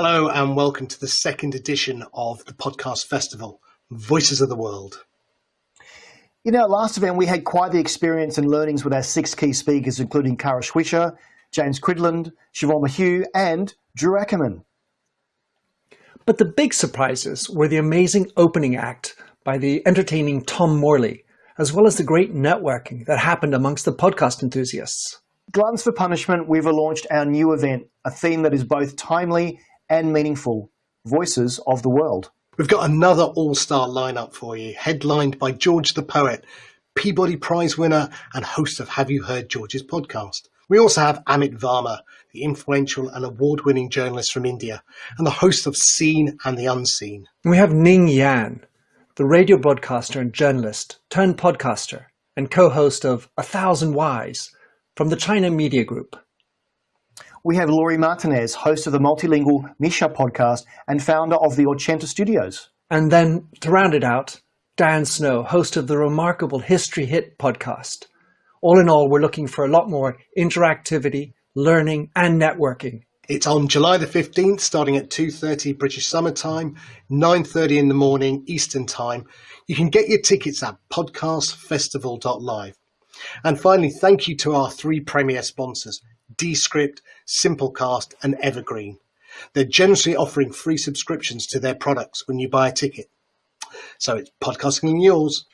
Hello, and welcome to the second edition of the Podcast Festival, Voices of the World. In our last event, we had quite the experience and learnings with our six key speakers, including Kara Swisher, James Cridland, Siobhan McHugh, and Drew Ackerman. But the big surprises were the amazing opening act by the entertaining Tom Morley, as well as the great networking that happened amongst the podcast enthusiasts. Gluttons for Punishment, we've launched our new event, a theme that is both timely and meaningful Voices of the World. We've got another all star lineup for you, headlined by George the Poet, Peabody Prize winner, and host of Have You Heard George's podcast. We also have Amit Varma, the influential and award winning journalist from India, and the host of Seen and the Unseen. We have Ning Yan, the radio broadcaster and journalist turned podcaster and co host of A Thousand Whys from the China Media Group. We have Lory Martinez, host of the multilingual Mija podcast and founder of the Ochenta Studios. And then, to round it out, Dan Snow, host of the remarkable History Hit podcast. All in all, we're looking for a lot more interactivity, learning, and networking. It's on July the 15th, starting at 2.30 British Summer Time, 9.30 in the morning Eastern Time. You can get your tickets at podcastfestival.live. And finally, thank you to our three premier sponsors, Descript, Simplecast, and Evergreen. They're generously offering free subscriptions to their products when you buy a ticket. So it's podcasting yours.